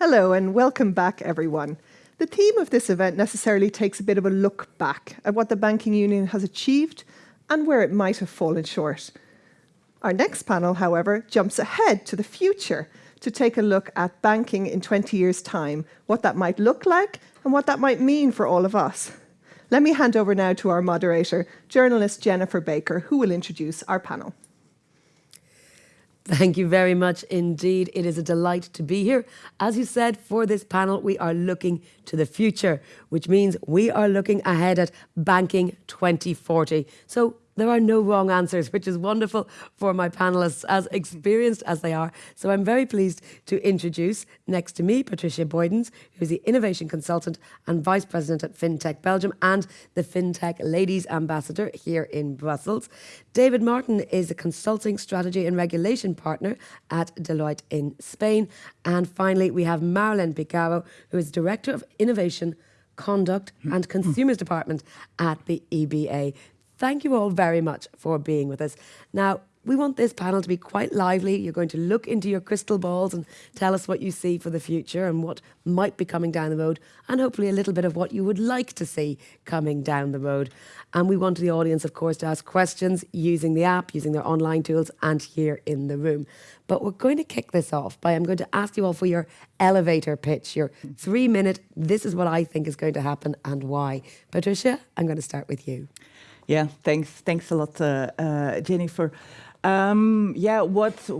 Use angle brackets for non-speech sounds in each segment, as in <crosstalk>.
Hello and welcome back, everyone. The theme of this event necessarily takes a bit of a look back at what the banking union has achieved and where it might have fallen short. Our next panel, however, jumps ahead to the future to take a look at banking in 20 years' time, what that might look like and what that might mean for all of us. Let me hand over now to our moderator, journalist Jennifer Baker, who will introduce our panel. Thank you very much indeed. It is a delight to be here. As you said, for this panel, we are looking to the future, which means we are looking ahead at Banking 2040. So there are no wrong answers, which is wonderful for my panelists, as experienced as they are. So I'm very pleased to introduce next to me Patricia Boydens, who's the Innovation Consultant and Vice President at FinTech Belgium and the FinTech Ladies Ambassador here in Brussels. David Martin is a Consulting Strategy and Regulation Partner at Deloitte in Spain. And finally, we have Marilin Pikaro, who is Director of Innovation Conduct and <clears throat> Consumers Department at the EBA. Thank you all very much for being with us. Now, we want this panel to be quite lively. You're going to look into your crystal balls and tell us what you see for the future and what might be coming down the road, and hopefully a little bit of what you would like to see coming down the road. And we want the audience, of course, to ask questions using the app, using their online tools, and here in the room. But we're going to kick this off by I'm going to ask you all for your elevator pitch, your three minute, this is what I think is going to happen and why. Patricia, I'm going to start with you. Yeah, thanks. Thanks a lot, uh, uh, Jennifer. Um, yeah, what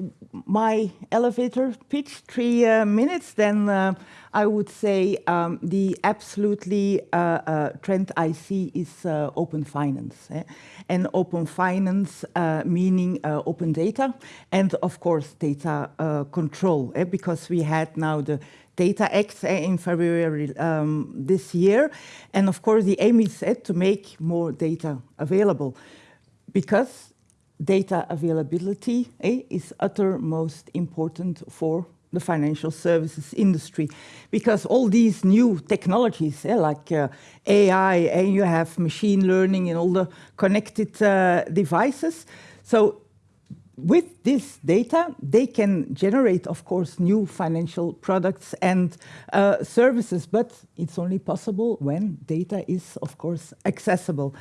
my elevator pitch, three uh, minutes, then uh, I would say um, the absolutely uh, uh, trend I see is open finance. Eh? And open finance meaning open data and of course data control eh? because we had now the Data Act in February um, this year. And of course, the aim is set to make more data available because data availability eh, is uttermost important for the financial services industry because all these new technologies eh, like uh, AI and you have machine learning and all the connected uh, devices. So with this data, they can generate, of course, new financial products and uh, services, but it's only possible when data is, of course, accessible.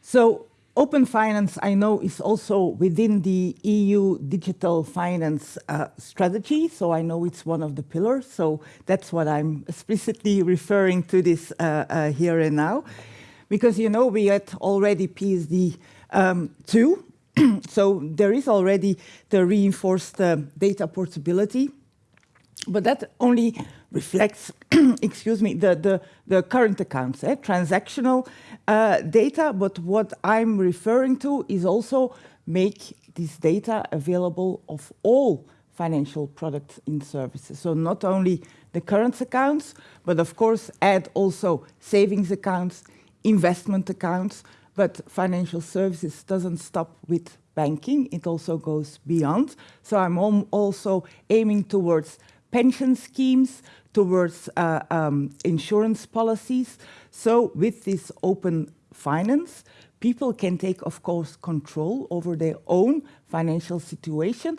So open finance, I know, is also within the EU digital finance uh, strategy, so I know it's one of the pillars, so that's what I'm explicitly referring to this uh, uh here and now. Because, you know, we had already PSD um, 2, <clears throat> so there is already the reinforced uh, data portability, but that only reflects, <clears throat> excuse me, the, the, the current accounts, eh? transactional uh, data. But what I'm referring to is also make this data available of all financial products and services. So not only the current accounts, but of course add also savings accounts, investment accounts, but financial services doesn't stop with banking, it also goes beyond. So I'm also aiming towards pension schemes, towards uh, um, insurance policies. So with this open finance, people can take, of course, control over their own financial situation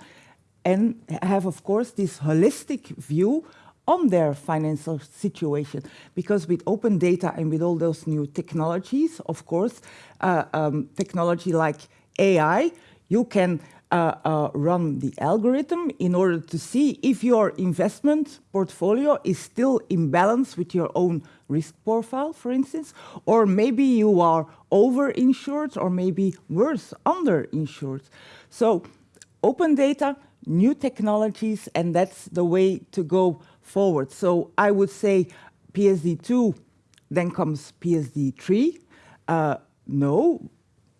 and have, of course, this holistic view on their financial situation. Because with open data and with all those new technologies, of course, uh, um, technology like AI, you can uh, uh, run the algorithm in order to see if your investment portfolio is still in balance with your own risk profile, for instance, or maybe you are over-insured or maybe worse, under-insured. So open data, new technologies, and that's the way to go forward. So I would say PSD2, then comes PSD3. Uh, no,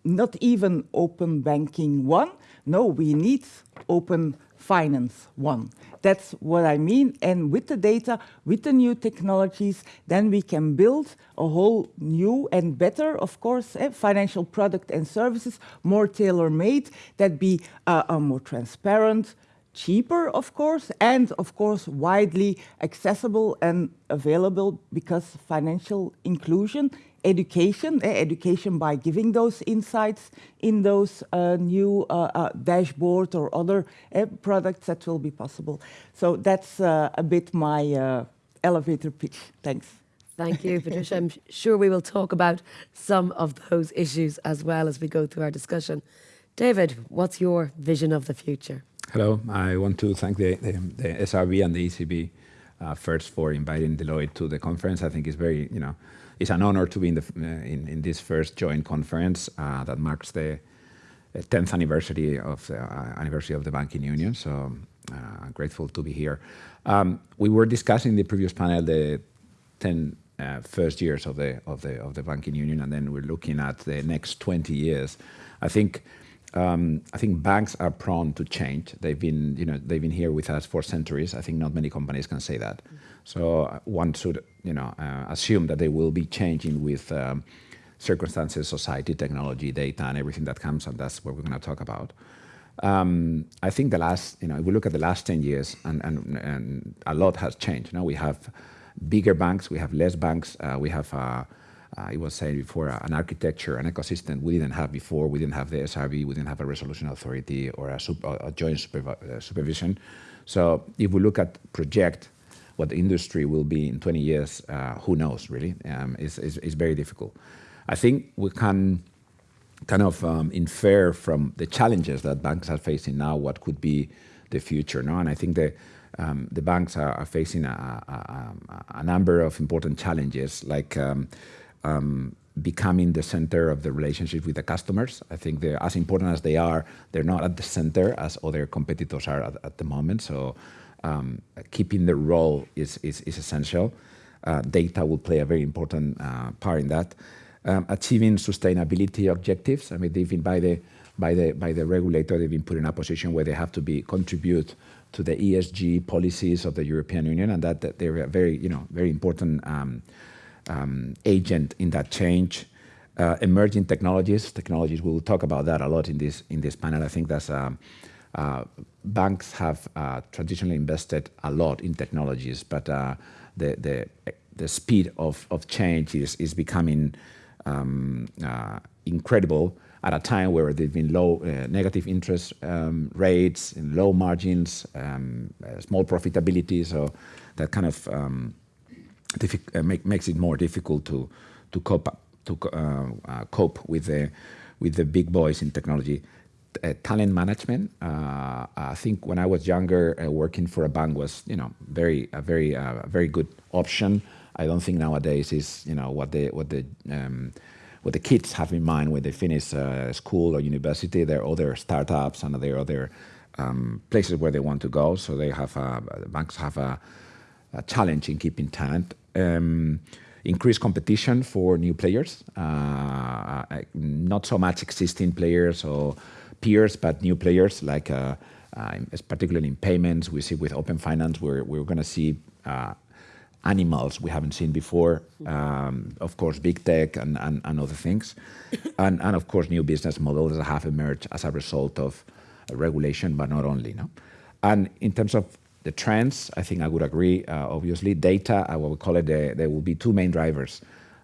not even open banking one. No, we need open finance one. That's what I mean. And with the data, with the new technologies, then we can build a whole new and better, of course, eh, financial product and services, more tailor-made, that be uh, uh, more transparent, cheaper, of course, and of course widely accessible and available because financial inclusion education, eh, education by giving those insights in those uh, new uh, uh, dashboard or other eh, products that will be possible. So that's uh, a bit my uh, elevator pitch. Thanks. Thank you, <laughs> Patricia. I'm sure we will talk about some of those issues as well as we go through our discussion. David, what's your vision of the future? Hello, I want to thank the, the, the SRB and the ECB uh, first for inviting Deloitte to the conference. I think it's very, you know, it's an honor to be in, the, uh, in, in, this first joint conference uh, that marks the 10th anniversary of the uh, anniversary of the banking union. So uh, grateful to be here. Um, we were discussing the previous panel the 10 uh, first years of the of the of the banking union, and then we're looking at the next 20 years. I think um, I think banks are prone to change. They've been, you know, they've been here with us for centuries. I think not many companies can say that. So uh, one should, you know, uh, assume that they will be changing with um, circumstances, society, technology, data, and everything that comes, and that's what we're going to talk about. Um, I think the last, you know, if we look at the last 10 years, and, and, and a lot has changed. You Now we have bigger banks, we have less banks, uh, we have uh, I was saying before, uh, an architecture, an ecosystem we didn't have before. We didn't have the SRB, we didn't have a resolution authority or a, a joint supervi uh, supervision. So if we look at project what the industry will be in 20 years, uh, who knows really? Um, very difficult. I think we can kind of um, infer from the challenges that banks are facing now what could be the future. No? And I think the, um, the banks are, are facing a, a, a, number of important challenges like um, becoming the center of the relationship with the customers. I think they're as important as they are, they're not at the center as other competitors are at, at the moment. So um, keeping the role is, is, is essential. Uh, data will play a very important uh, part in that. Um, achieving sustainability objectives. I mean, they've been by the by the by the regulator, they've been put in a position where they have to be contribute to the ESG policies of the European Union, and that, that they're very you know very important um, um, agent in that change. Uh, emerging technologies, technologies, we'll talk about that a lot in this, in this panel. I think that's, um, uh, banks have uh, traditionally invested a lot in technologies, but uh, the, the, the speed of, of change is, is becoming um, uh, incredible at a time where there've been low negative interest um, rates and low margins, um, small profitability, so that kind of um, make, makes it more difficult to to cope to uh, uh, cope with the with the big boys in technology. Uh, talent management. Uh, I think when I was younger, uh, working for a bank was you know very a very very good option. I don't think nowadays is you know what the what the um, what the kids have in mind when they finish school or university. There are other startups and there are other um, places where they want to go. So they have banks have a challenge in keeping talent um, increased competition for new players, uh, uh, not so much existing players or peers, but new players like uh, uh, particularly in payments. We see with open finance, we're, we're going to see uh, animals we haven't seen before. Um, of course, big tech and, and, and other things. and, and of course, new business models that have emerged as a result of regulation, but not only. No? And in terms of the trends, I think I would agree, uh, obviously. Data, I what we call it, the, there will be two main drivers.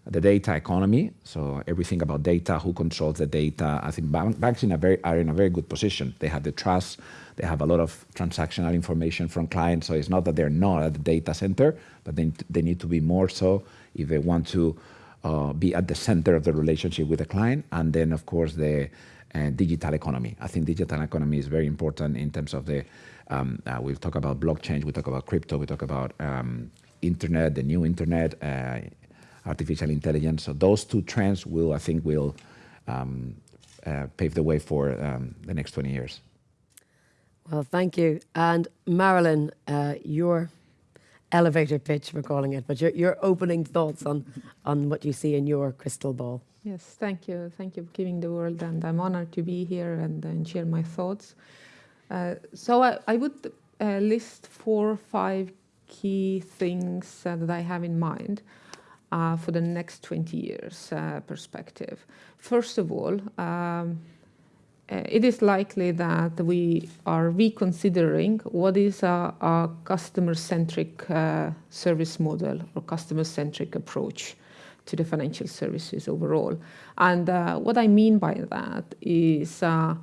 The data economy, so everything about data, who controls the data. I think bank, banks in a very, are in a very good position. They have the trust, they have a lot of transactional information from clients, so it's not that they're not at the data center, but they, they need to be more so if they want to uh, be at the center of the relationship with the client. And then, of course, the uh, digital economy. I think digital economy is very important in terms of the um, uh, we'll talk about blockchain, we talk about crypto, we talk about um, internet, the new internet, uh, artificial intelligence. So those two trends will, I think, will um, uh, pave the way for um, the next 20 years. Well, thank you. And Marilin, uh, your elevator pitch, we're calling it, but your, your opening thoughts on, on what you see in your crystal ball. Yes, thank you. Thank you for giving the world, and I'm honored to be here and, and share my thoughts. Uh, so I, I would uh, list four or five key things uh, that I have in mind uh, for the next 20 years uh, perspective. First of all, um, uh, it is likely that we are reconsidering what is a, a customer-centric service model or customer-centric approach to the financial services overall. And uh, what I mean by that is uh,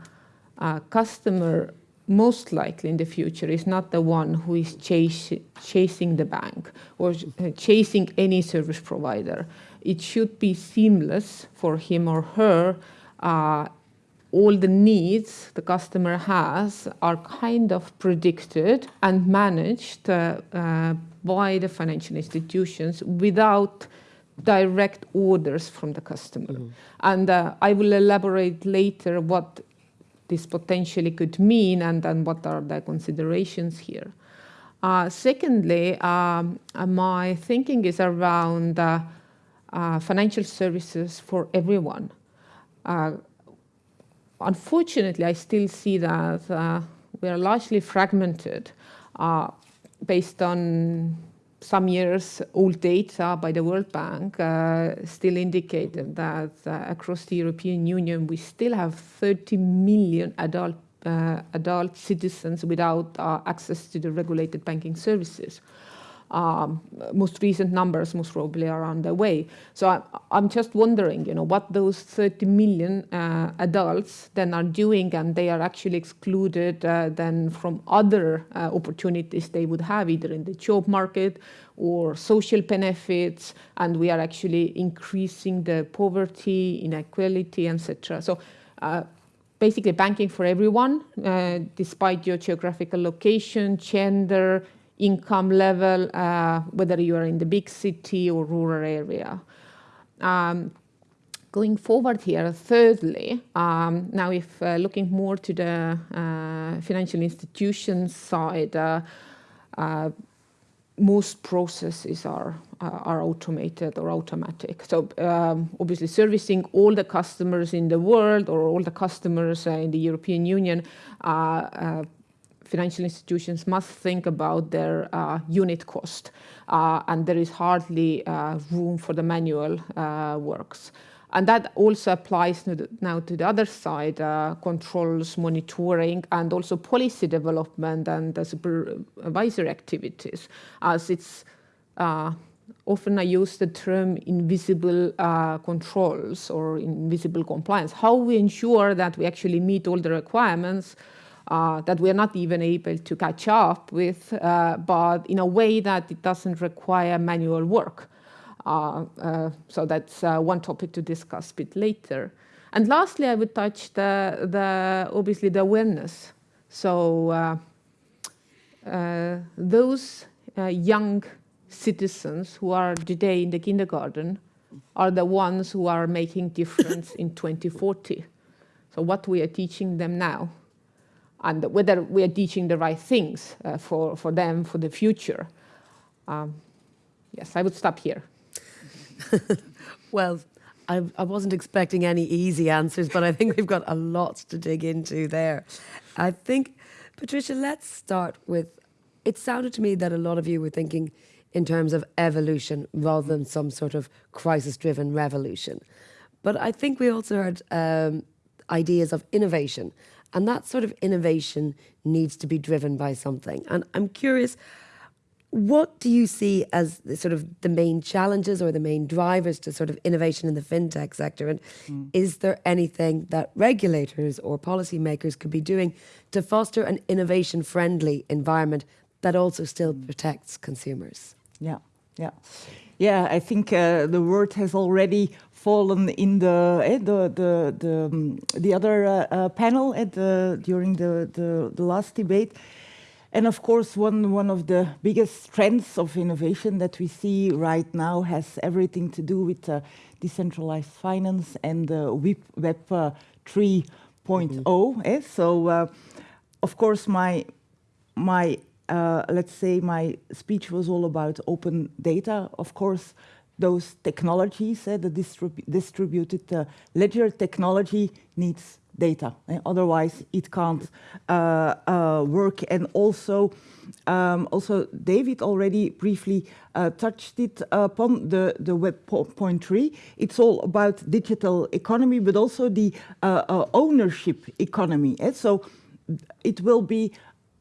a customer most likely in the future is not the one who is chase, chasing the bank or uh, chasing any service provider. It should be seamless for him or her. Uh, all the needs the customer has are kind of predicted and managed uh, uh, by the financial institutions without direct orders from the customer. Mm -hmm. And uh, I will elaborate later what this potentially could mean and, and what are the considerations here. Uh, secondly, um, uh, my thinking is around uh, uh financial services for everyone. Uh, unfortunately, I still see that uh, we are largely fragmented based on some years old data by the World Bank uh, still indicated that uh, across the European Union we still have 30 million adult uh, adult citizens without uh, access to the regulated banking services um, most recent numbers most probably are on the way. So I, am just wondering, you know, what those 30 million uh, adults then are doing and they are actually excluded uh, then from other uh, opportunities they would have either in the job market or social benefits and we are actually increasing the poverty, inequality, etc. So uh, basically banking for everyone, uh, despite your geographical location, gender, income level, uh, whether you are in the big city or rural area. Um, going forward here, thirdly, um, now if uh, looking more to the uh, financial institutions side, uh, uh, most processes are uh, are automated or automatic. So um, obviously servicing all the customers in the world or all the customers in the European Union financial institutions must think about their uh, unit cost, uh, and there is hardly uh, room for the manual uh, works. And that also applies now to the other side, uh, controls, monitoring, and also policy development and supervisory activities, as it's often I use the term invisible uh, controls or invisible compliance. How we ensure that we actually meet all the requirements uh, that we're not even able to catch up with, uh, but in a way that it doesn't require manual work. Uh, uh so that's uh, one topic to discuss a bit later. And lastly, I would touch the, the obviously the awareness. So those young citizens who are today in the kindergarten are the ones who are making difference in 2040. So what we are teaching them now and whether we are teaching the right things uh, for, for them for the future. Um, yes, I would stop here. <laughs> well, I, I, wasn't expecting any easy answers, but I think we've got a lot to dig into there. I think, Patricia, let's start with it sounded to me that a lot of you were thinking in terms of evolution rather than some sort of crisis driven revolution. But I think we also heard um, ideas of innovation and that sort of innovation needs to be driven by something. And I'm curious, what do you see as the sort of the main challenges or the main drivers to sort of innovation in the fintech sector? And mm. is there anything that regulators or policymakers could be doing to foster an innovation friendly environment that also still mm. protects consumers? Yeah, yeah. Yeah, I think uh, the word has already fallen in the eh, the the the, um, the other uh, uh, panel at the during the, the, the last debate. And of course, one one of the biggest trends of innovation that we see right now has everything to do with uh, decentralized finance and uh, Web, Web uh, 3.0. Mm -hmm. eh? So, uh, of course, my my uh, let's say my speech was all about open data. Of course, those technologies, uh, the distrib distributed uh, ledger technology needs data. Uh, otherwise, it can't uh, uh, work. And also, um, also David already briefly uh, touched it upon the, the Web point three. It's all about digital economy, but also the ownership economy. Eh? So it will be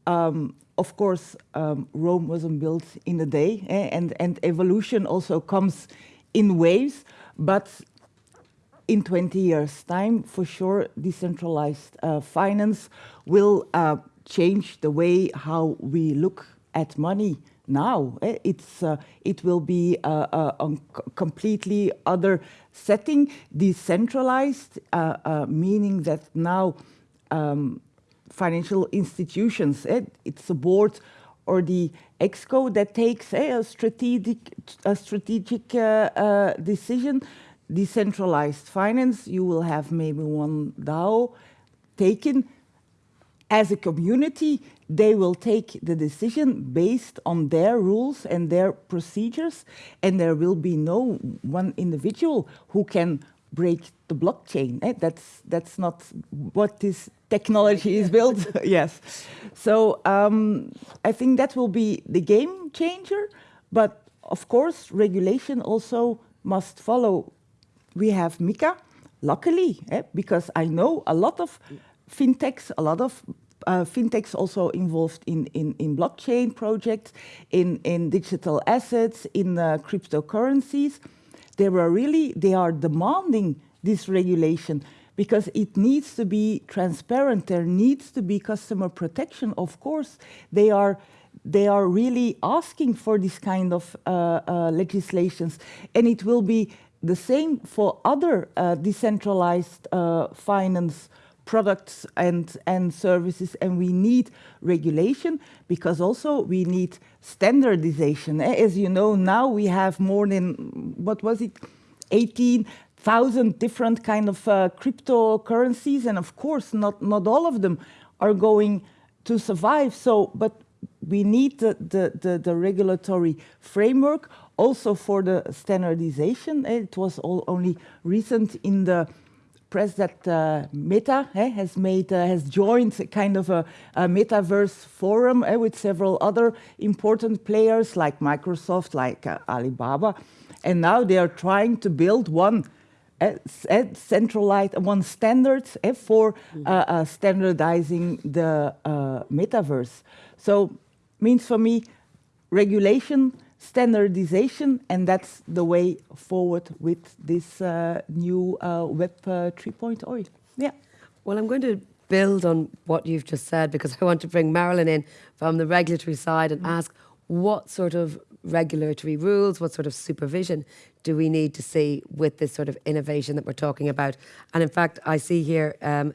um, of course, um, Rome wasn't built in a day, eh? and, and evolution also comes in waves, but in 20 years' time, for sure, decentralized uh, finance will uh, change the way how we look at money now. Eh? It's, uh, it will be a, a, a, completely other setting, decentralized, uh, uh, meaning that now um, financial institutions, eh? it's board or the exco that takes eh, a strategic, a strategic uh, decision decentralized finance, you will have maybe one DAO taken as a community, they will take the decision based on their rules and their procedures, and there will be no one individual who can break the blockchain. Eh? That's, that's not what this technology is built. <laughs> yes. So um, I think that will be the game changer, but of course, regulation also must follow we have MiCA, luckily, eh, because I know a lot of fintechs, a lot of uh, fintechs also involved in, in, in blockchain projects, in, in digital assets, in uh, cryptocurrencies. They were really, they are demanding this regulation because it needs to be transparent. There needs to be customer protection. Of course, they are they are really asking for this kind of uh, uh, legislations, and it will be the same for other uh, decentralized uh, finance products and, and services and we need regulation because also we need standardization. Eh, as you know, now we have more than, what was it, 18,000 different kind of uh, cryptocurrencies and of course not, not all of them are going to survive. So, but we need the, the, the, the regulatory framework also for the standardization. Eh, it was all only recent in the press that uh, Meta eh, has made uh, has joined a kind of a, a metaverse forum eh, with several other important players like Microsoft, like uh, Alibaba, and now they are trying to build one eh, eh, centralized one standards eh, for mm -hmm. standardizing the metaverse. So means for me regulation standardization, and that's the way forward with this uh, new uh, Web uh, 3.0. Yeah. Well, I'm going to build on what you've just said because I want to bring Marilin in from the regulatory side and mm -hmm. ask what sort of regulatory rules, what sort of supervision do we need to see with this sort of innovation that we're talking about? And in fact, I see here um,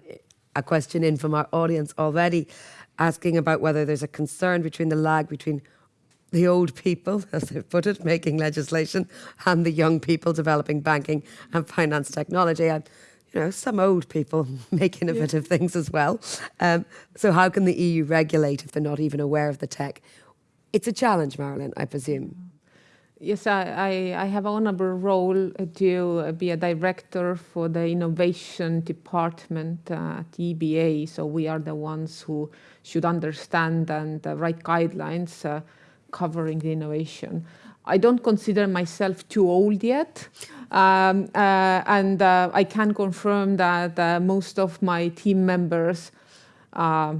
a question in from our audience already asking about whether there's a concern between the lag between the old people, <laughs> as they put it, making legislation, and the young people developing banking and finance technology. And, you know, some old people <laughs> make innovative yeah. things as well. Um, so how can the EU regulate if they're not even aware of the tech? It's a challenge, Marilin, I presume. Yes, I, I, I have an honorable role to be a director for the innovation department at EBA. So we are the ones who should understand and uh, write guidelines uh, covering the innovation. I don't consider myself too old yet. Um, uh, and uh, I can confirm that uh, most of my team members, uh,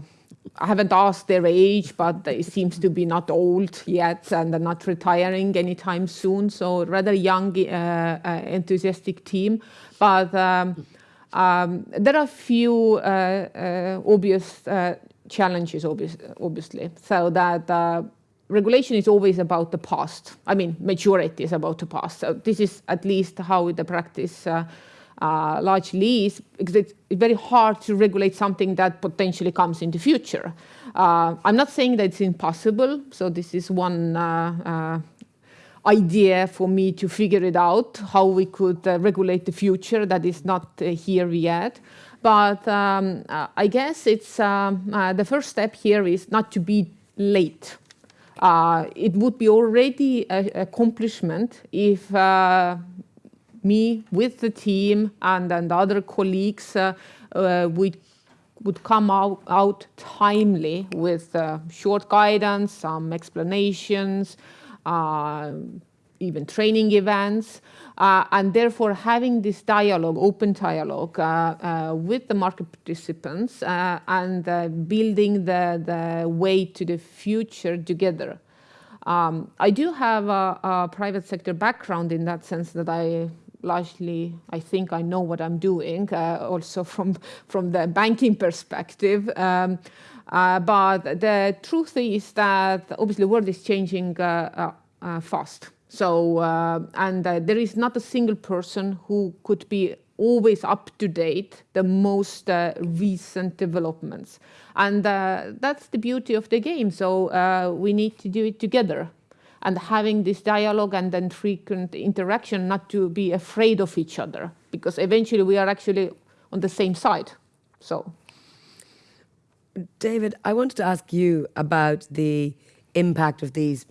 I haven't asked their age, but it seems to be not old yet and they're not retiring anytime soon. So rather young, uh, uh, enthusiastic team. But um, um, there are a few obvious challenges, obvious, obviously. So that regulation is always about the past. I mean, majority is about the past. So this is at least how the practice uh, uh, largely is, because it's very hard to regulate something that potentially comes in the future. Uh, I'm not saying that it's impossible. So this is one uh, uh, idea for me to figure it out, how we could uh, regulate the future that is not here yet. But um, I guess it's um, the first step here is not to be late uh, it would be already an accomplishment if uh, me with the team and, and other colleagues uh, uh would come out, out timely with uh, short guidance, some explanations, uh, even training events, uh, and therefore having this dialogue, open dialogue uh, uh, with the market participants uh, and uh, building the, the way to the future together. Um, I do have a, a, private sector background in that sense that I largely I think I know what I'm doing uh, also <laughs> from from the banking perspective. Um, uh, but the truth is that obviously the world is changing uh, fast. So, uh, and uh, there is not a single person who could be always up to date the most uh, recent developments. And uh, that's the beauty of the game. So we need to do it together and having this dialogue and then frequent interaction, not to be afraid of each other, because eventually we are actually on the same side. So, David, I wanted to ask you about the impact of these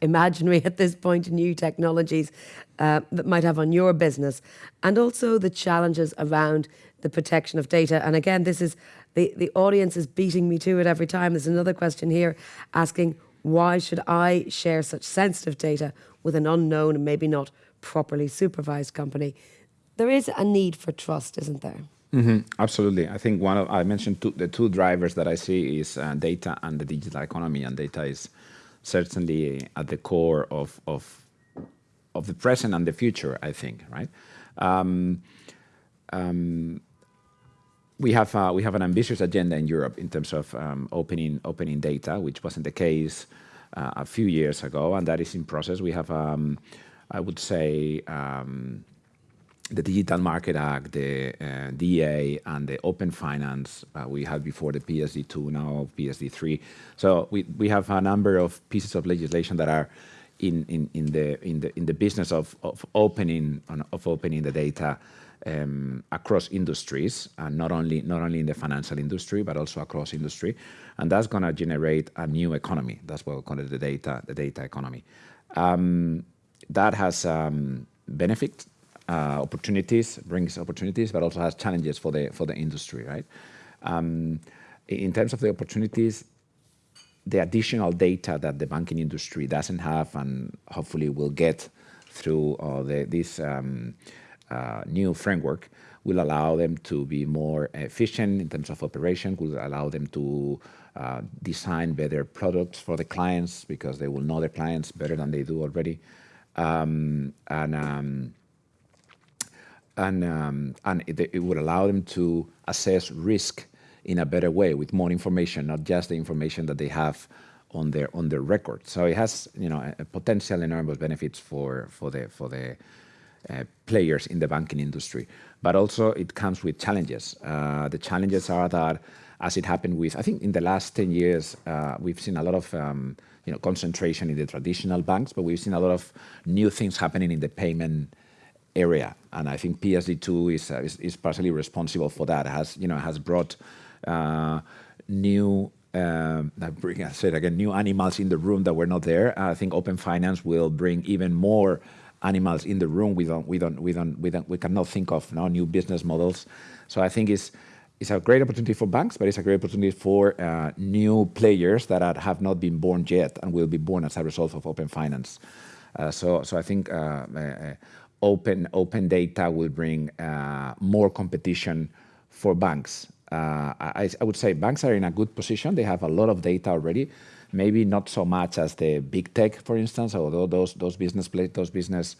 imaginary <laughs> at this point new technologies uh, that might have on your business and also the challenges around the protection of data and again this is the the audience is beating me to it every time there's another question here asking why should I share such sensitive data with an unknown and maybe not properly supervised company? There is a need for trust, isn't there? Mm -hmm. Absolutely. I think one of I mentioned two, the two drivers that I see is uh, data and the digital economy, and data is certainly at the core of of of the present and the future. I think, right? Um, um, we have uh, we have an ambitious agenda in Europe in terms of um, opening opening data, which wasn't the case uh, a few years ago, and that is in process. We have, um, I would say, um, the Digital Market Act, the uh, DA, and the Open Finance. Uh, we had before the PSD2, now PSD3. So we we have a number of pieces of legislation that are in in in the in the in the business of of opening of opening the data um, across industries, and not only not only in the financial industry, but also across industry, and that's going to generate a new economy. That's what we call it the data the data economy. Um, that has um, benefits, uh, opportunities, brings opportunities, but also has challenges for the for the industry, right? Um, in terms of the opportunities, the additional data that the banking industry doesn't have, and hopefully will get through uh, this um, uh, new framework will allow them to be more efficient in terms of operation, will allow them to design better products for the clients because they will know their clients better than they do already. Um, and and um, and it, it, would allow them to assess risk in a better way with more information, not just the information that they have on their on their record. So it has you know a, a potential enormous benefits for for the for the uh, players in the banking industry. But also it comes with challenges. Uh, the challenges are that, as it happened with, I think in the last 10 years, uh, we've seen a lot of um, you know, concentration in the traditional banks, but we've seen a lot of new things happening in the payment area. And I think PSD2 is, uh, is, is, partially responsible for that. Has, you know, has brought uh, new um, I bring, I said again, new animals in the room that were not there. I think Open Finance will bring even more animals in the room. We don't, we don't, we don't, we don't, we cannot think of now new business models. So I think it's it's a great opportunity for banks, but it's a great opportunity for uh, new players that have not been born yet and will be born as a result of open finance. So, so I think open open data will bring uh, more competition for banks. Uh, I, I would say banks are in a good position. They have a lot of data already maybe not so much as the big tech, for instance, although those those business those business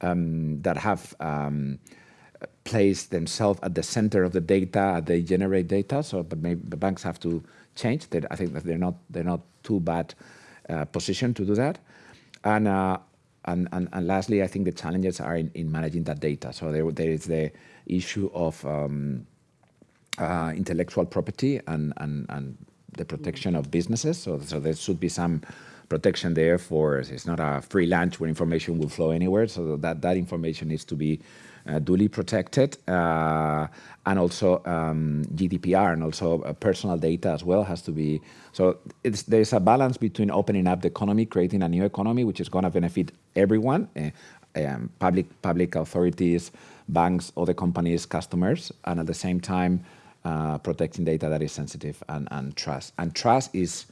um, that have um, placed themselves at the center of the data, they generate data. So, but maybe the banks have to change. That I think that they're not they're not too bad uh, positioned to do that. And, uh, and and and lastly, I think the challenges are in, in managing that data. So there there is the issue of um, uh, intellectual property and and and the protection of businesses. So, so there should be some protection there for it's not a free lunch where information will flow anywhere. So that that information needs to be duly protected, uh, and also um, GDPR and also uh, personal data as well has to be. So there's a balance between opening up the economy, creating a new economy, which is going to benefit everyone, uh, um, public public authorities, banks, other companies, customers, and at the same time uh, protecting data that is sensitive and, and trust. And trust is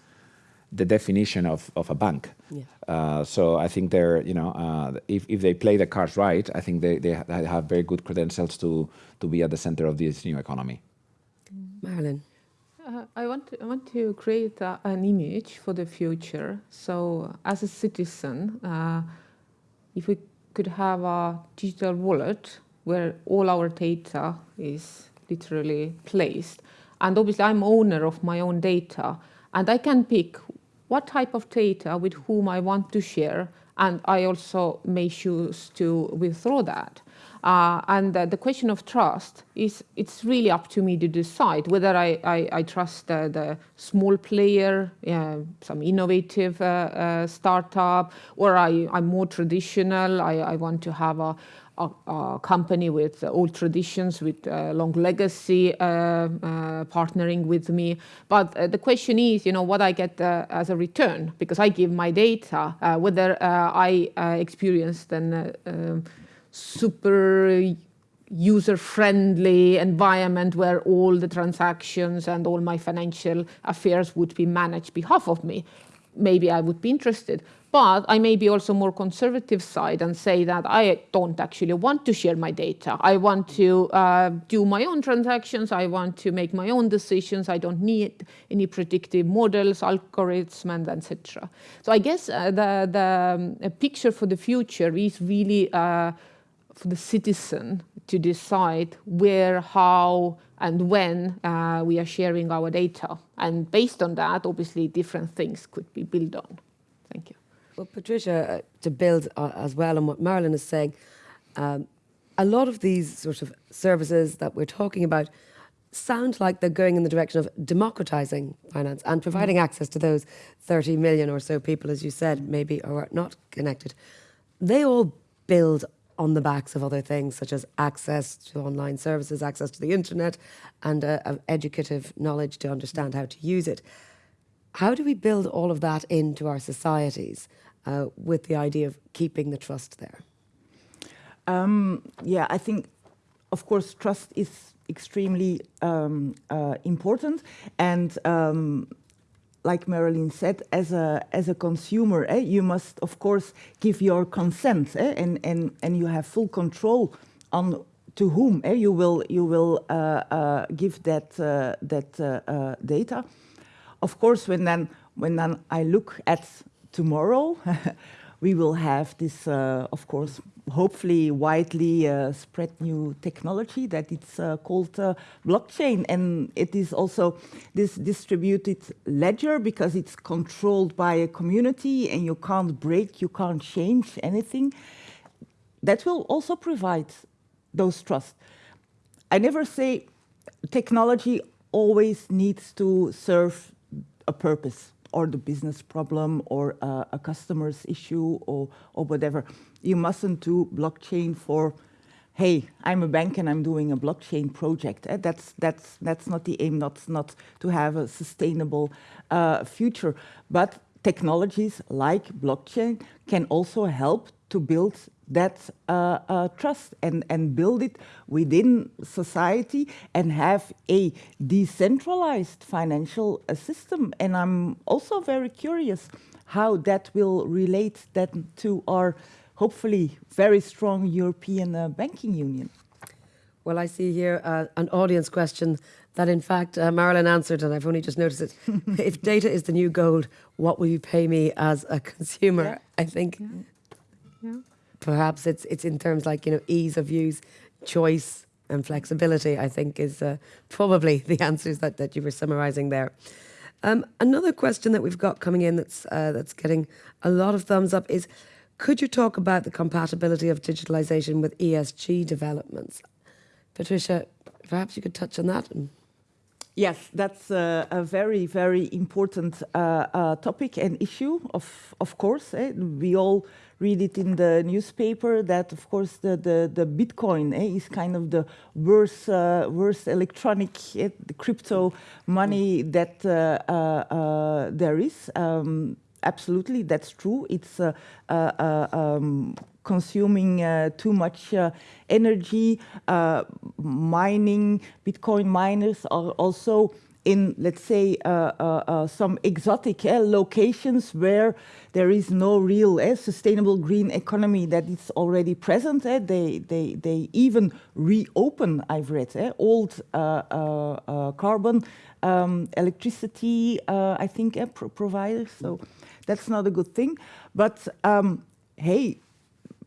the definition of, of a bank. Yeah. Uh, so I think they're, you know, uh, if, if they play the cards right, I think they, they have very good credentials to, to be at the center of this new economy. Marilin. Uh, I want to, I want to create a, an image for the future. So, as a citizen, uh, if we could have a digital wallet where all our data is literally placed, and obviously I'm owner of my own data, and I can pick what type of data with whom I want to share, and I also may choose to withdraw that. Uh, and uh, the question of trust is it's really up to me to decide whether I, I, I trust uh, the small player, some innovative uh, uh, startup, or I, I'm more traditional. I, I want to have a, a, a company with old traditions, with long legacy, partnering with me. But the question is, you know, what I get as a return, because I give my data, whether I experience then um, super user-friendly environment where all the transactions and all my financial affairs would be managed behalf of me, maybe I would be interested. But I may be also more conservative side and say that I don't actually want to share my data. I want to uh, do my own transactions. I want to make my own decisions. I don't need any predictive models, algorithms, and etc. So I guess uh, the the um, picture for the future is really. Uh, for the citizen to decide where, how, and when uh, we are sharing our data. And based on that, obviously, different things could be built on. Thank you. Well, Patricia, uh, to build uh, as well on what Marilin is saying, um, a lot of these sort of services that we're talking about sound like they're going in the direction of democratizing finance and providing mm. access to those 30 million or so people, as you said, maybe are not connected. They all build on the backs of other things such as access to online services, access to the internet, and uh, educative knowledge to understand how to use it. How do we build all of that into our societies uh, with the idea of keeping the trust there? Um, yeah, I think, of course, trust is extremely um, uh, important, and um, like Marilin said, as a as a consumer, eh, you must of course give your consent, eh, and and and you have full control on to whom eh, you will you will uh, uh, give that uh, that uh, uh, data. Of course, when then when then I look at tomorrow, <laughs> we will have this, uh, of course, hopefully widely uh, spread new technology that it's uh, called uh, blockchain. And it is also this distributed ledger because it's controlled by a community and you can't break, you can't change anything. That will also provide those trust. I never say technology always needs to serve a purpose or the business problem or uh, a customer's issue or, or whatever. You mustn't do blockchain for, hey, I'm a bank and I'm doing a blockchain project. Eh? That's, that's, that's not the aim, not, not to have a sustainable uh, future. But technologies like blockchain can also help to build that uh, uh, trust and, and build it within society and have a decentralized financial uh, system. And I'm also very curious how that will relate then to our hopefully very strong European uh, banking union. Well, I see here uh, an audience question that, in fact, uh, Marilin answered, and I've only just noticed it. <laughs> if data is the new gold, what will you pay me as a consumer? Yeah. I think yeah. Yeah perhaps it's it's in terms like you know ease of use, choice, and flexibility. I think is uh, probably <laughs> the answers that that you were summarising there. Um, another question that we've got coming in that's uh, that's getting a lot of thumbs up is, could you talk about the compatibility of digitalisation with ESG developments? Patricia, perhaps you could touch on that. Yes, that's a, a, very, very important uh, uh, topic and issue, of, of course. Eh? We all read it in the newspaper that, of course, the, the, the Bitcoin eh, is kind of the worst, uh, worst electronic eh, crypto money that uh, uh, uh, there is. Um, absolutely, that's true. It's uh, um, consuming uh, too much uh, energy. Uh, mining, Bitcoin miners are also in, let's say, uh, uh, uh, some exotic uh, locations where there is no real uh, sustainable green economy that is already present. Uh, they, they, they even reopen, I've read, uh, old uh, uh, uh, carbon um, electricity, uh, I think, uh, pro providers. So that's not a good thing. But um, hey,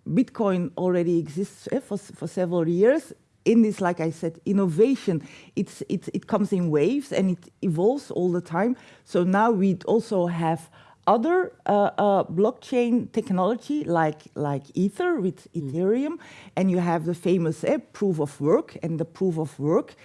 Bitcoin already exists uh, for, for several years. In this, like I said, innovation, it's, it's, it comes in waves and it evolves all the time. So now we also have other uh, uh, blockchain technology like, like Ether with Ethereum, and you have the famous uh, proof of work and the proof of work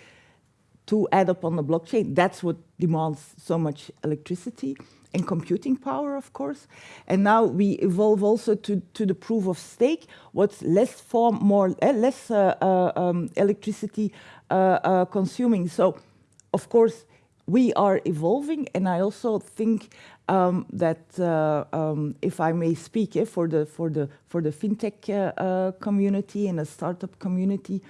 to add up on the blockchain. That's what demands so much electricity and computing power, of course. And now we evolve also to, to the proof of stake, what's less form, more uh, less uh, uh, um, electricity uh, uh, consuming. So, of course, we are evolving, and I also think um, that uh, um, if I may speak eh, for the for the for the fintech community and the startup community,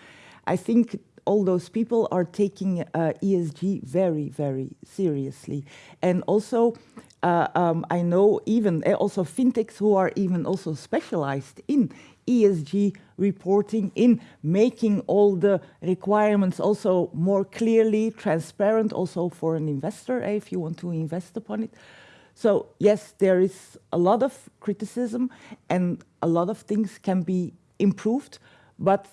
I think all those people are taking uh, ESG very, very seriously. And also, uh, um, I know even uh, also fintechs who are even also specialized in ESG reporting, in making all the requirements also more clearly transparent, also for an investor, eh, if you want to invest upon it. So yes, there is a lot of criticism and a lot of things can be improved, but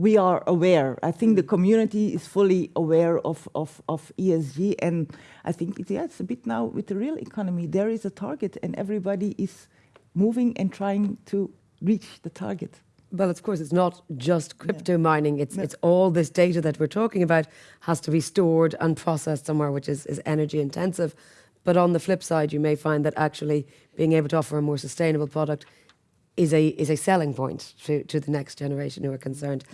we are aware. I think the mm. community is fully aware of, of, of ESG. And I think, it, yeah, it's a bit now with the real economy, there is a target and everybody is moving and trying to reach the target. Well, of course, it's not just crypto mining. It's No. it's all this data that we're talking about has to be stored and processed somewhere, which is, is energy intensive. But on the flip side, you may find that actually being able to offer a more sustainable product is a is a selling point to, to the next generation who are concerned.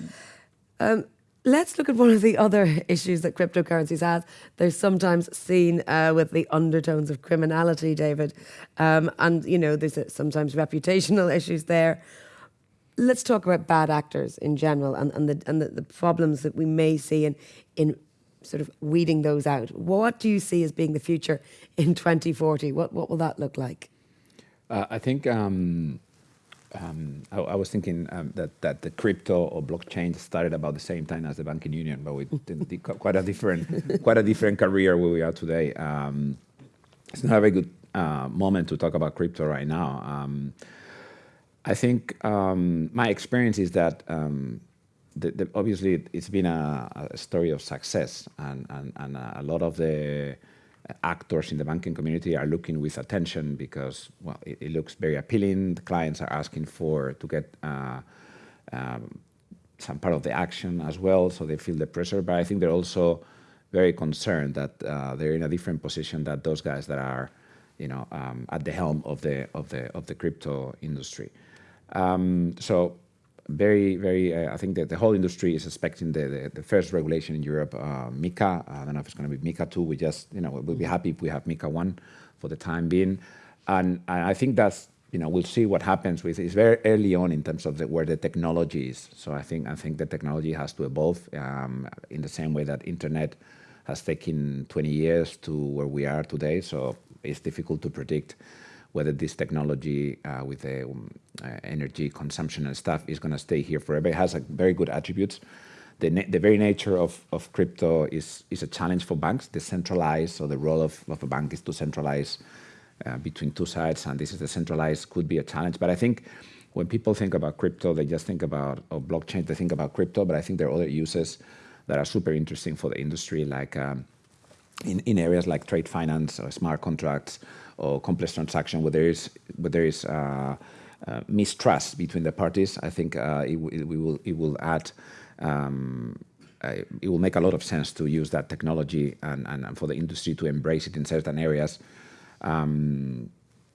Um, let's look at one of the other <laughs> issues that cryptocurrencies have. They're sometimes seen uh, with the undertones of criminality, David, um, and you know there's sometimes reputational <laughs> issues there. Let's talk about bad actors in general and, and, the, and the, the problems that we may see in, in sort of weeding those out. What do you see as being the future in 2040? What, what will that look like? Uh, I think um, um, I, I was thinking um, that that the crypto or blockchain started about the same time as the banking union, but the- <laughs> quite a different quite a different career where we are today. Um, it's not a very good uh, moment to talk about crypto right now. Um, I think um, my experience is that um, the, the, obviously it's been a, a story of success, and, and, and a lot of the actors in the banking community are looking with attention because well, it, it looks very appealing. The clients are asking for to get uh, um, some part of the action as well, so they feel the pressure. But I think they're also very concerned that uh, they're in a different position than those guys that are, you know, um, at the helm of the of the of the crypto industry. Um, so very, very, uh, I think that the whole industry is expecting the, the, the first regulation in Europe, uh, MiCA. I don't know if it's going to be MiCA 2. We just, you know, we'll be happy if we have MiCA 1 for the time being. And, and I think that's, you know, we'll see what happens with It's very early on in terms of the, where the technology is. So I think, I think the technology has to evolve um, in the same way that internet has taken 20 years to where we are today. So it's difficult to predict whether this technology uh, with the um, uh, energy consumption and stuff is going to stay here forever. It has a very good attributes. The, the very nature of, of crypto is, is a challenge for banks, decentralized. So the role of, of a bank is to centralize uh, between two sides, and this is decentralized, could be a challenge. But I think when people think about crypto, they just think about or blockchain, they think about crypto, but I think there are other uses that are super interesting for the industry, like um, in, in areas like trade finance or smart contracts or complex transaction where there is where there is uh, uh, mistrust between the parties. I think uh, it, it, will it will add. Um, uh, it will make a lot of sense to use that technology and, and, and for the industry to embrace it in certain areas. Um,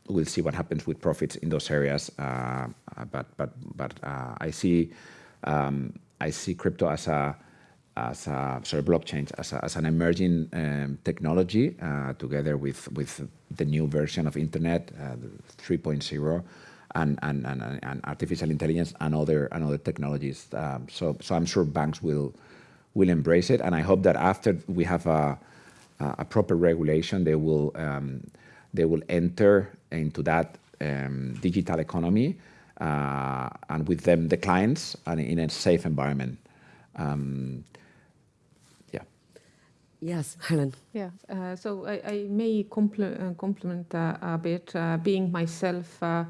we'll see what happens with profits in those areas. Uh, but but but I see um, I see crypto as a as a sorry blockchain as, a, as an emerging um, technology uh, together with with the new version of internet uh, 3.0 and, and, and, and artificial intelligence and other and other technologies um, so so I'm sure banks will will embrace it and I hope that after we have a a proper regulation, they will um, they will enter into that um, digital economy, uh, and with them the clients, and in a safe environment. Um. Yes, Helen. Yeah, uh, so I, I may compl- uh, compliment uh, a bit, uh, being myself uh,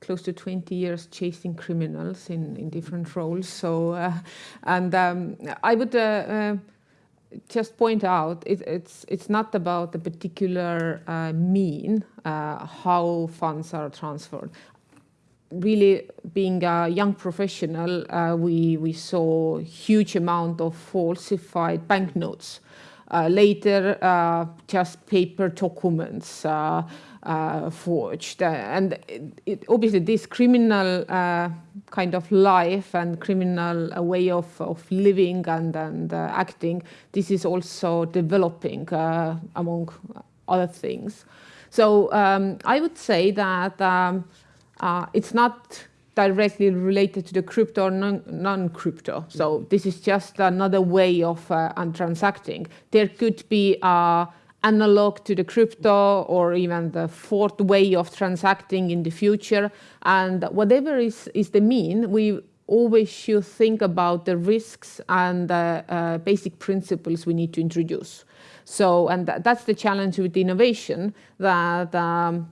close to 20 years chasing criminals in, in different roles. So, uh, and um, I would just point out it, it's it's not about the particular mean how funds are transferred. Really, being a young professional, uh, we we saw huge amount of falsified banknotes. Uh, later, uh, just paper documents uh, forged, and it, it, obviously this criminal kind of life and criminal way of, of living and and acting. This is also developing among other things. So um, I would say that. Um, uh, it's not directly related to the crypto or non-crypto. So this is just another way of uh, transacting. There could be uh, analog to the crypto or even the fourth way of transacting in the future. And whatever is, is the mean, we always should think about the risks and the uh, basic principles we need to introduce. So, and th that's the challenge with innovation, that um,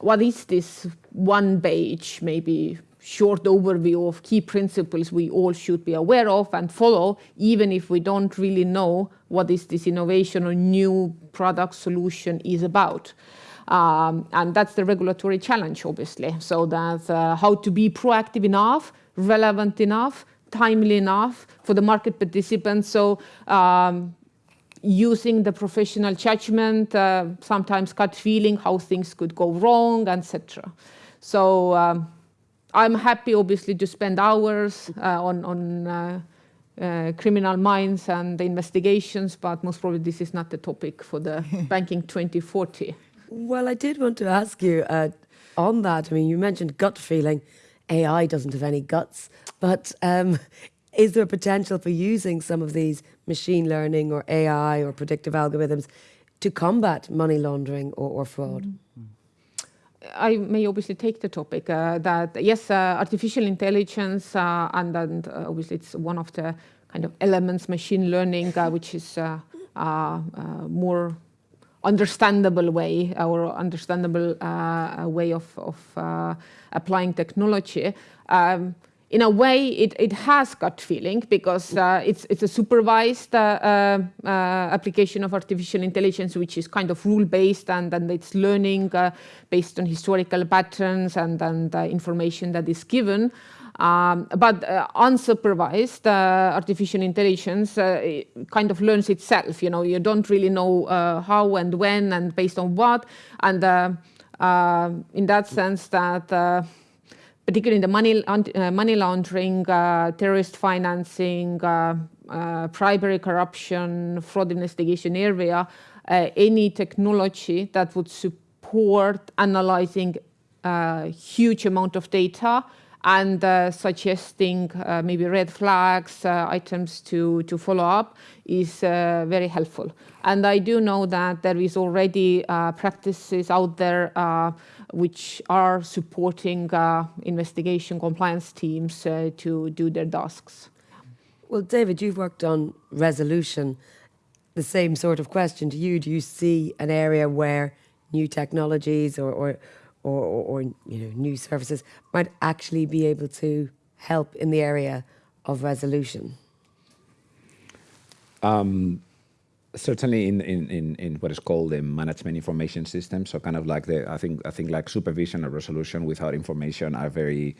what is this one page, maybe short overview of key principles we all should be aware of and follow, even if we don't really know what is this innovation or new product solution is about. Um, and that's the regulatory challenge, obviously. So that's uh, how to be proactive enough, relevant enough, timely enough for the market participants. So um, using the professional judgment, uh, sometimes gut feeling how things could go wrong, etc. So um, I'm happy, obviously, to spend hours uh, on, on uh, uh, criminal minds and the investigations, but most probably this is not the topic for the <laughs> Banking 2040. Well, I did want to ask you uh, on that. I mean, you mentioned gut feeling. AI doesn't have any guts, but um, <laughs> is there a potential for using some of these machine learning or AI or predictive algorithms to combat money laundering or, or fraud? Mm -hmm. I may obviously take the topic uh, that yes, uh, artificial intelligence uh, and, and uh, obviously it's one of the kind of elements machine learning uh, which is a more understandable way or understandable way of, of applying technology. Um, in a way, it, it has gut feeling because uh, it's, it's a supervised uh, uh, uh application of artificial intelligence, which is kind of rule-based and, and it's learning uh, based on historical patterns and, and information that is given. Um, but uh, unsupervised artificial intelligence kind of learns itself. You know, you don't really know how and when and based on what. And in that sense, that particularly in the money, uh, money laundering, uh, terrorist financing, uh, uh bribery, corruption, fraud investigation area, uh, any technology that would support analyzing a uh, huge amount of data and uh, suggesting uh, maybe red flags, uh, items to, to follow up is uh, very helpful. And I do know that there is already uh, practices out there uh, which are supporting investigation compliance teams to do their tasks. Well, David, you've worked on resolution. The same sort of question to you. Do you see an area where new technologies or, or or, or, or, you know new services might actually be able to help in the area of resolution? Um, certainly in, in, in, in, what is called the management information system. So kind of like the I think I think like supervision or resolution without information are very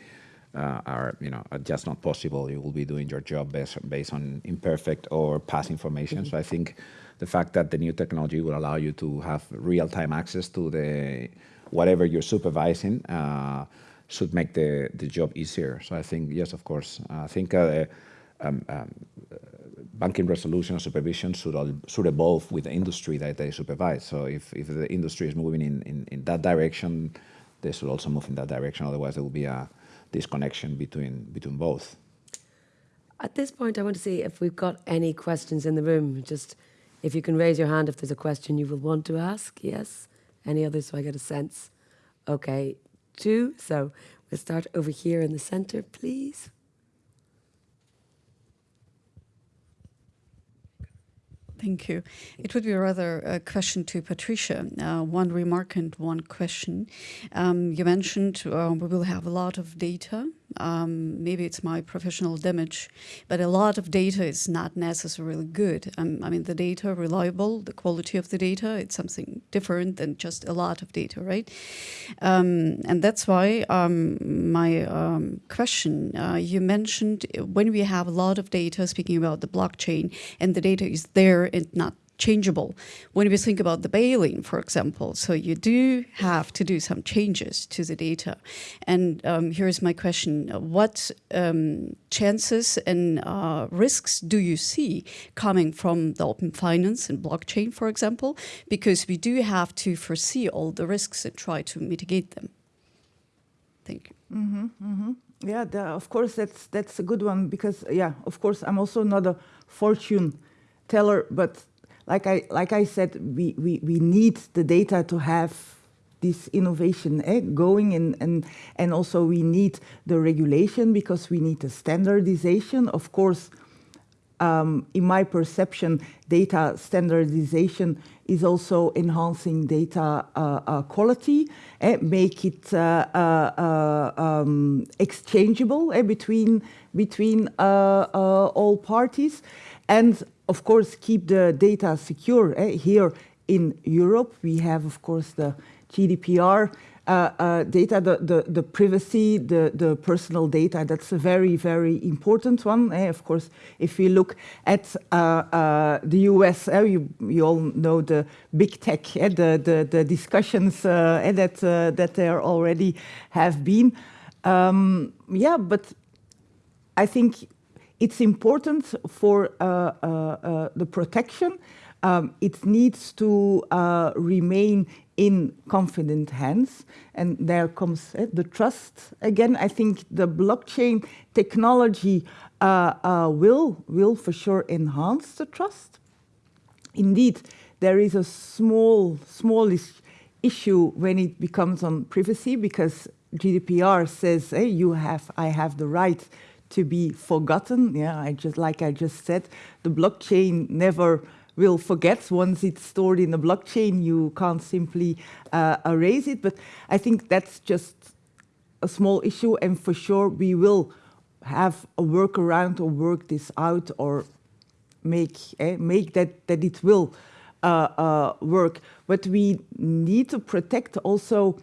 uh, are you know are just not possible. You will be doing your job based based on imperfect or past information. Mm -hmm. So I think the fact that the new technology will allow you to have real time access to the whatever you're supervising uh, should make the, the job easier. So I think, yes, of course. I think uh, um, um, banking resolution and supervision should, all, should evolve with the industry that they supervise. So if, if the industry is moving in, in, in that direction, they should also move in that direction. Otherwise, there will be a disconnection between, between both. At this point, I want to see if we've got any questions in the room. Just If you can raise your hand if there's a question you will want to ask. Yes. Any others so I get a sense? Okay, two. So we'll start over here in the center, please. Thank you. It would be rather a question to Patricia. Uh, one remark and one question. Um, you mentioned uh, we will have a lot of data. Um, maybe it's my professional damage, but a lot of data is not necessarily good. Um, I mean, the data reliable, the quality of the data, it's something different than just a lot of data, right? Um, and that's why um, my um, question, uh, you mentioned when we have a lot of data, speaking about the blockchain, and the data is there and not changeable. When we think about the bail-in, for example, so you do have to do some changes to the data. And um, here's my question. What um, chances and uh, risks do you see coming from the open finance and blockchain, for example? Because we do have to foresee all the risks and try to mitigate them. Thank you. Mm -hmm, mm -hmm. Yeah, the, of course, that's that's a good one because, yeah, of course, I'm also not a fortune teller, but like I, like I said, we, we, we need the data to have this innovation eh, going and, and, and also we need the regulation because we need the standardization. Of course, um, in my perception, data standardization is also enhancing data uh, uh, quality, eh, make it uh, uh, uh um, exchangeable eh, between, between uh, all parties. And of course, keep the data secure. Eh? Here in Europe, we have, of course, the GDPR uh, uh, data, the, the, the, privacy, the, the personal data, that's a very, very important one. Eh? Of course, if we look at uh, uh the US, eh? you, you all know the big tech, eh? the, the, the discussions uh, eh? that, uh, that there already have been. Um, yeah, but I think it's important for uh, uh, uh, the protection. Um, it needs to remain in confident hands. And there comes uh, the trust. Again, I think the blockchain technology will, will for sure enhance the trust. Indeed, there is a small, smallish issue when it becomes on privacy because GDPR says, hey, you have, I have the right to be forgotten. Yeah, I just like I just said, the blockchain never will forget once it's stored in the blockchain. You can't simply uh, erase it. But I think that's just a small issue, and for sure we will have a workaround or work this out or make eh, make that that it will uh, uh, work. But we need to protect also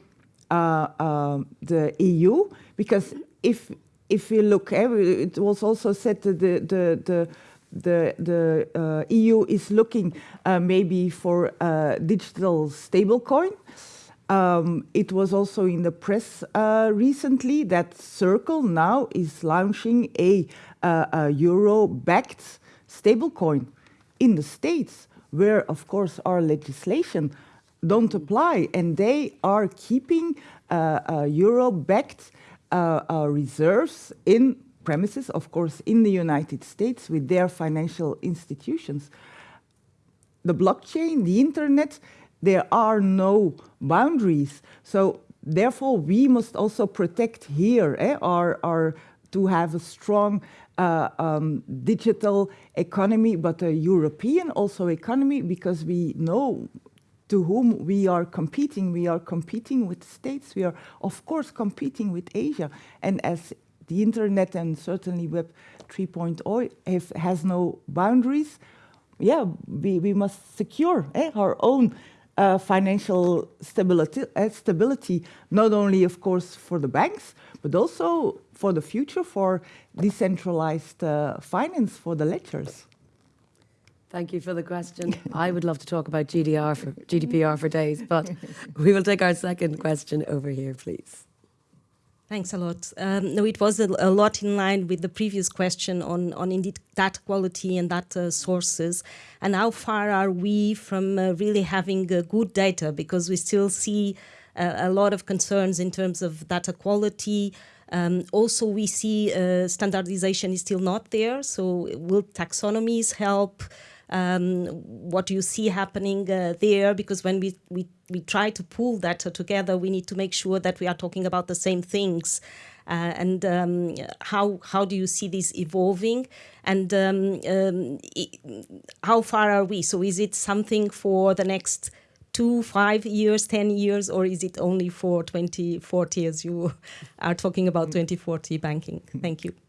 uh, um, the EU because if if we look, eh, it was also said that the, the, the the, the uh, EU is looking uh, maybe for a digital stablecoin. Um, it was also in the press uh, recently that Circle now is launching a, uh, a euro-backed stablecoin in the States, where, of course, our legislation don't apply, and they are keeping uh, euro-backed uh, reserves in premises, of course, in the United States with their financial institutions. The blockchain, the internet, there are no boundaries. So therefore, we must also protect here eh, our, our, to have a strong uh, um, digital economy, but a European also economy, because we know to whom we are competing. We are competing with states. We are, of course, competing with Asia. And as the internet and certainly Web 3.0 has no boundaries, yeah, we, we must secure eh, our own uh, financial stability, uh, stability, not only, of course, for the banks, but also for the future, for decentralized uh, finance, for the ledgers. Thank you for the question. I would love to talk about GDR for, GDPR for days, but <laughs> we will take our second question over here, please. Thanks a lot. Um, no, it was a, a, lot in line with the previous question on, on indeed data quality and data sources. And how far are we from uh, really having uh, good data? Because we still see uh, a lot of concerns in terms of data quality. Um, also, we see uh, standardization is still not there. So will taxonomies help? Um, what do you see happening uh, there? Because when we, we, we try to pull that together, we need to make sure that we are talking about the same things. Uh, and um, how how do you see this evolving? And um, um, how far are we? So is it something for the next two five years ten years or is it only for 2040 as you <laughs> are talking about 2040 banking. Thank you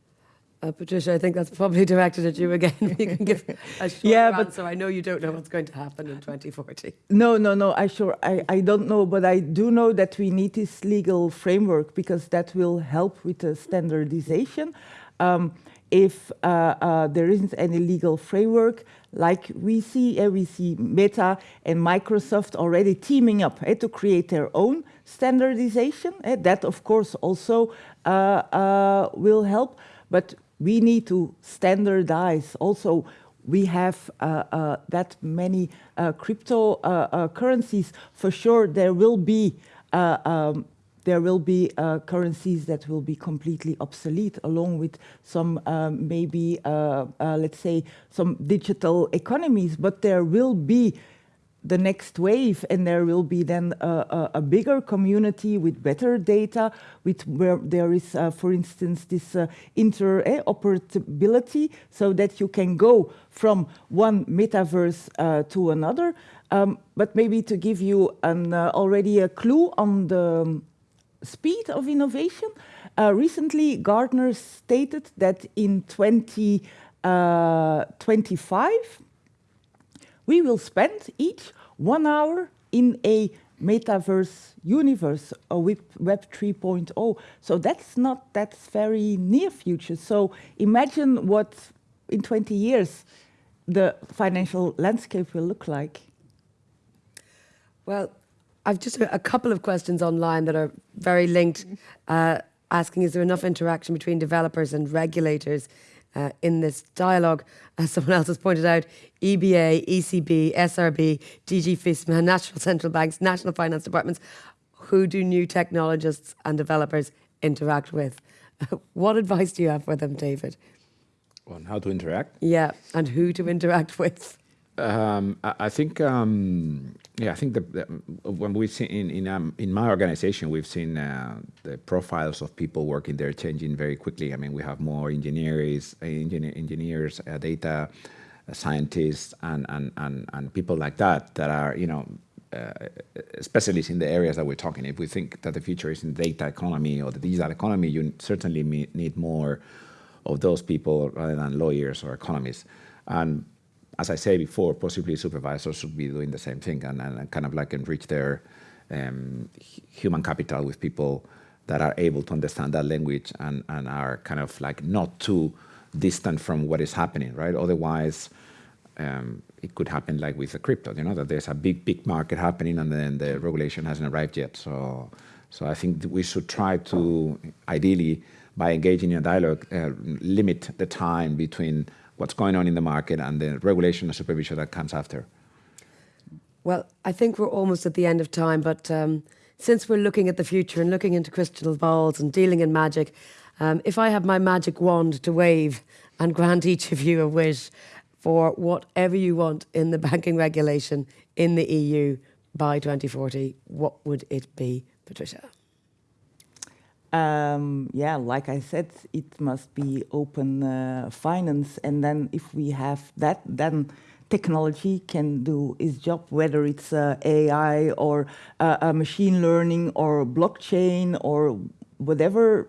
uh, Patricia, I think that's probably directed at you again. <laughs> you can give a short Yeah, but- answer. I know you don't know what's going to happen in 2040. No, no, no. I sure I, I don't know, but I do know that we need this legal framework because that will help with the standardization. Um, if uh, uh, there isn't any legal framework, like we see, uh, we see Meta and Microsoft already teaming up eh, to create their own standardization. eh, that, of course, also uh, uh, will help. But we need to standardize also we have uh, uh, that many uh, crypto uh, uh, currencies, for sure there will be uh, um, there will be currencies that will be completely obsolete, along with some um, maybe let's say some digital economies. But there will be the next wave and there will be then a, a, a bigger community with better data with where there is uh, for instance this uh, interoperability so that you can go from one metaverse uh, to another. Um, but maybe to give you an uh, already a clue on the um, speed of innovation uh, recently Gartner stated that in 2025 we will spend each one hour in a metaverse universe, a web, web 3.0. So that's not, that's very near future. So imagine what in 20 years the financial landscape will look like. Well, I've just a, a couple of questions online that are very linked, uh, asking is there enough interaction between developers and regulators uh, in this dialogue? As someone else has pointed out, EBA, ECB, SRB, DG FISMA, national central banks, national finance departments, who do new technologists and developers interact with? <laughs> what advice do you have for them, David? On how to interact. Yeah, and who to interact with? Um, I, I think, um, yeah, I think the, the, when we see in in, um, in my organization, we've seen uh, the profiles of people working there changing very quickly. I mean, we have more engineers, engineer, engineers, uh, data uh, scientists, and, and and and people like that that are, you know. Uh, specialists in the areas that we're talking. If we think that the future is in data economy or the digital economy, you certainly need more of those people rather than lawyers or economists. And as I say before, possibly supervisors should be doing the same thing and, and kind of like enrich their um, human capital with people that are able to understand that language and, and are kind of like not too distant from what is happening, right? Otherwise, um, it could happen like with the crypto, you know, that there's a big, big market happening and then the regulation hasn't arrived yet. So, so I think we should try to, ideally, by engaging in a dialogue, uh, limit the time between what's going on in the market and the regulation and supervision that comes after. Well, I think we're almost at the end of time, but um, since we're looking at the future and looking into crystal balls and dealing in magic, um, if I have my magic wand to wave and grant each of you a wish for whatever you want in the banking regulation in the EU by 2040, what would it be, Patricia? Um, yeah, like I said, it must be open uh, finance, and then if we have that, then technology can do its job, whether it's uh, AI or uh, uh, machine learning or blockchain or whatever.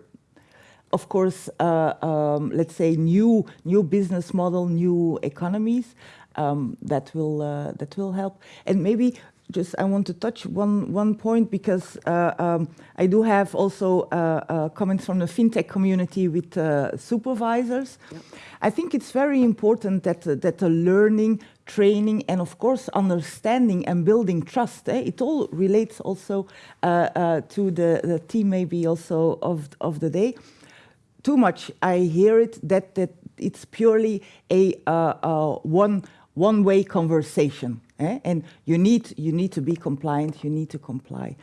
Of course, uh, um, let's say new new business model, new economies um, that will uh, that will help, and maybe just I want to touch one one point because uh, um, I do have also uh, uh, comments from the fintech community with uh, supervisors. I think it's very important that uh, that the learning, training, and of course understanding and building trust. Eh, it all relates also uh, uh, to the, the team maybe also of of the day. Too much I hear it that that it's purely a uh, uh, one one way conversation eh? and you need you need to be compliant you need to comply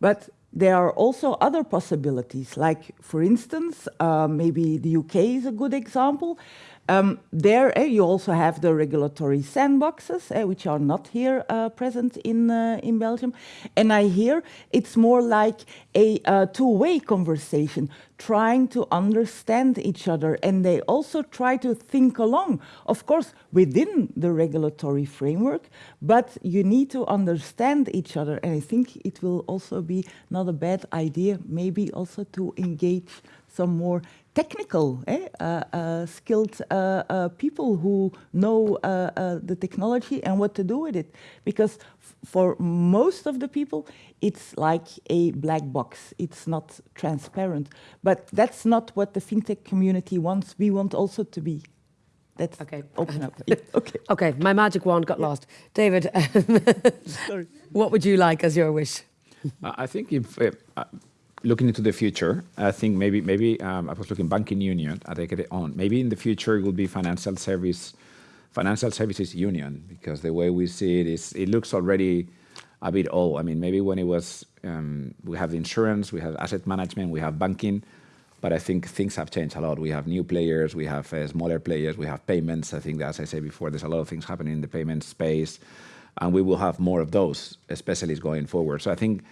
but there are also other possibilities like for instance uh, maybe the uk is a good example Um, there, eh, you also have the regulatory sandboxes, eh, which are not here uh, present in uh, in Belgium. And I hear it's more like a uh, two-way conversation, trying to understand each other, and they also try to think along. Of course, within the regulatory framework, but you need to understand each other. And I think it will also be not a bad idea, maybe also to engage some more technical, eh, uh, uh, skilled uh, uh people who know uh, uh, the technology and what to do with it. Because for most of the people, it's like a black box. It's not transparent. But that's not what the fintech community wants. We want also to be. Let's okay. open up. <laughs> Yeah, okay. Okay, my magic wand got yeah. lost. David, <laughs> what would you like as your wish? I think if looking into the future, I think maybe maybe um, I was looking banking union. I take it on. Maybe in the future it will be financial service, financial services union because the way we see it is it looks already a bit old. I mean, maybe when it was um, we have insurance, we have asset management, we have banking, but I think things have changed a lot. We have new players, we have uh, smaller players, we have payments. I think that, as I said before, there's a lot of things happening in the payment space, and we will have more of those specialists going forward. So I think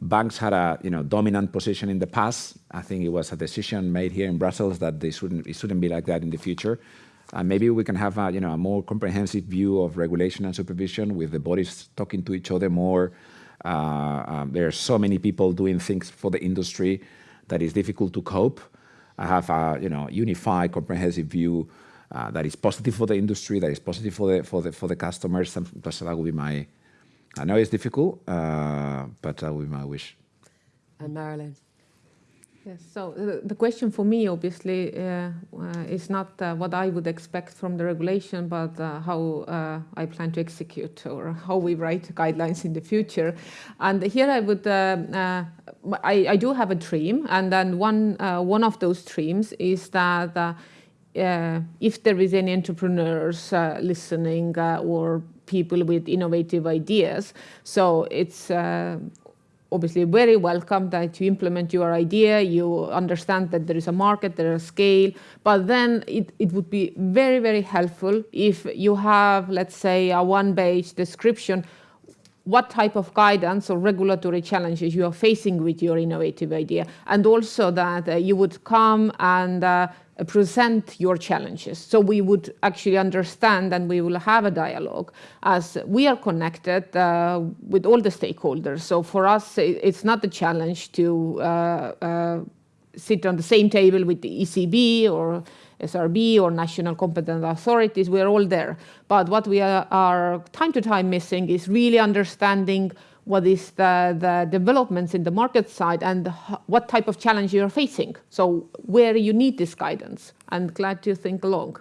banks had a you know dominant position in the past. I think it was a decision made here in Brussels that they shouldn't it shouldn't be like that in the future. Maybe we can have a you know a more comprehensive view of regulation and supervision with the bodies talking to each other more. Uh, um, there are so many people doing things for the industry that is difficult to cope. I have a you know unified, comprehensive view uh, that is positive for the industry, that is positive for the for the for the customers. that would be my I know it's difficult, uh, but that would be my wish. And Marilin. Yes, so uh, the question for me, obviously, uh, uh, is not uh, what I would expect from the regulation, but uh, how uh, I plan to execute or how we write guidelines in the future. And here I would, I, I, do have a dream, and then one, one of those dreams is that if there is any entrepreneurs listening or people with innovative ideas. So it's uh, obviously very welcome that you implement your idea, you understand that there is a market, there is a scale, but then it, it would be very, very helpful if you have, let's say, a one-page description what type of guidance or regulatory challenges you are facing with your innovative idea, and also that uh, you would come and uh, present your challenges. So we would actually understand and we will have a dialogue as we are connected uh, with all the stakeholders. So for us, it's not a challenge to uh, uh, sit on the same table with the ECB or SRB or national competent authorities. We're all there. But what we are, are time to time missing is really understanding what is the, the developments in the market side and what type of challenge you're facing. So where you need this guidance and glad to think along.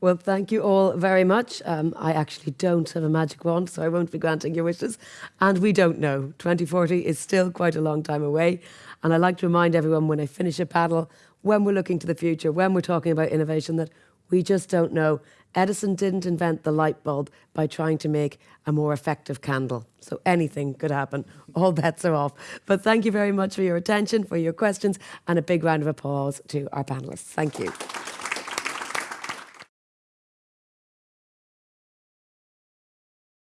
Well, thank you all very much. Um, I actually don't have a magic wand, so I won't be granting your wishes. And we don't know. 2040 is still quite a long time away. And I like to remind everyone when I finish a paddle, when we're looking to the future, when we're talking about innovation, that we just don't know. Edison didn't invent the light bulb by trying to make a more effective candle. So anything could happen. <laughs> All bets are off. But thank you very much for your attention, for your questions, and a big round of applause to our panelists. Thank you.